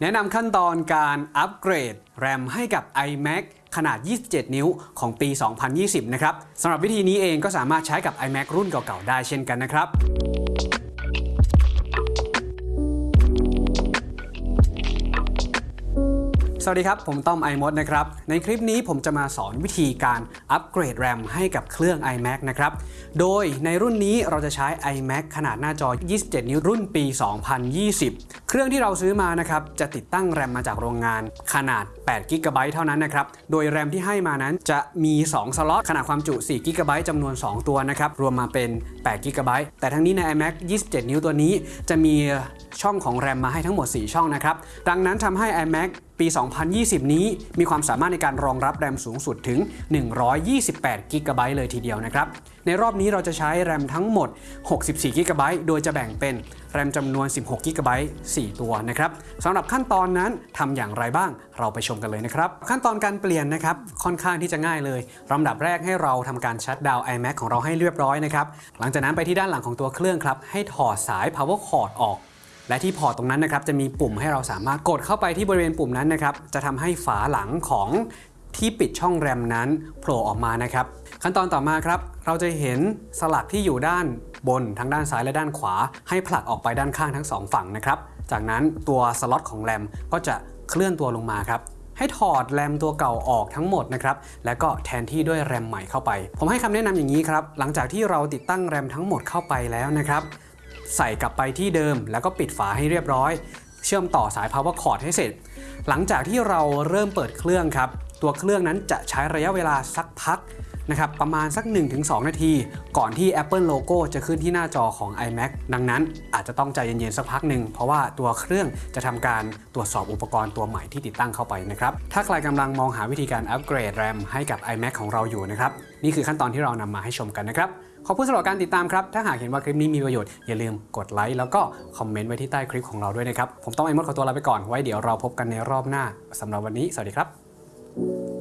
แนะนำขั้นตอนการอัปเกรด แรมให้กับ iMac ขนาด 27 นิ้วของปี 2020 นะครับสำหรับวิธีนี้เองก็สามารถใช้กับ iMac รุ่นเก่าๆ ได้เช่นกันนะครับ สวัสดีครับ ผมต้อม iMod นะครับ ในคลิปนี้ผมจะมาสอนวิธีการอัปเกรด RAM ให้กับเครื่อง iMac นะครับ โดยในรุ่นนี้เราจะใช้ iMac ขนาดหน้าจอ 27 นิ้วรุ่นปี 2020 เครื่องที่เราซื้อมานะครับ จะติดตั้ง RAM มาจากโรงงานขนาด8 g b เท่านั้นนะครับ โดย RAM ที่ให้มานั้นจะมี 2 สล็อตขนาดความจุ4 g b จำนวน 2 ตัวนะครับ รวมมาเป็น8 g b แต่ทั้งนี้ใน iMac 27 นิ้วตัวนี้ จะมีช่องของ RAM มาให้ทั้งหมด 4 ช่องนะครับ ดังนั้นทำให้ iMac ปี 2020 นี้มีความสามารถในการรองรับแรมสูงสุดถึง 128 g b เลยทีเดียวนะครับ ในรอบนี้เราจะใช้แรมทั้งหมด 64 g b โดยจะแบ่งเป็นแรมจำนวน 16 g b 4ตัวนะครับสำหรับขั้นตอนนั้นทำอย่างไรบ้าง เราไปชมกันเลยนะครับ ขั้นตอนการเปลี่ยนนะครับ ค่อนข้างที่จะง่ายเลยลำดับแรกให้เราทำการชัดดาวน์ iMac ของเราให้เรียบร้อยนะครับ หลังจากนั้นไปที่ด้านหลังของตัวเครื่องครับ ให้ถอดสาย power cord ออก และที่พอร์ตตรงนั้นนะครับจะมีปุ่มให้เราสามารถกดเข้าไปที่บริเวณปุ่มนั้นนะครับจะทำให้ฝาหลังของที่ปิดช่องแรมนั้นโผล่ออกมานะครับ ขั้นตอนต่อมาครับ เราจะเห็นสลักที่อยู่ด้านบนทั้งด้านซ้ายและด้านขวา ให้ผลักออกไปด้านข้างทั้งสองฝั่งนะครับ จากนั้นตัวสล็อตของแรมก็จะเคลื่อนตัวลงมาครับให้ถอดแรมตัวเก่าออกทั้งหมดนะครับแล้วก็แทนที่ด้วยแรมใหม่เข้าไป ผมให้คำแนะนำอย่างนี้ครับหลังจากที่เราติดตั้งแรมทั้งหมดเข้าไปแล้วนะครับ ใส่กลับไปที่เดิม แล้วก็ปิดฝาให้เรียบร้อย เชื่อมต่อสาย power cord ให้เสร็จ หลังจากที่เราเริ่มเปิดเครื่องครับ ตัวเครื่องนั้นจะใช้ระยะเวลาสักพัก นะครับประมาณสัก 1-2 นาที ก่อนที่ Apple Logo จะขึ้นที่หน้าจอของ iMac ดังนั้นอาจจะต้องใจเย็นๆสักพักหนึ่ง เพราะว่าตัวเครื่องจะทำการตรวจสอบอุปกรณ์ตัวใหม่ที่ติดตั้งเข้าไปนะครับถ้าใครกำลังมองหาวิธีการอัปเกรด RAM ให้กับ iMac ของเราอยู่นะครับนี่คือขั้นตอนที่เรานำมาให้ชมกันนะครับขอบคุณสำหรับการติดตามครับ ถ้าหากเห็นว่าคลิปนี้มีประโยชน์ อย่าลืมกดไลค์แล้วก็คอมเมนต์ไว้ที่ใต้คลิปของเราด้วยนะครับ ผมต้องไอ้มดขอตัวลาไปก่อน ไว้เดี๋ยวเราพบกันในรอบหน้าสำหรับวันนี้ สวัสดีครับ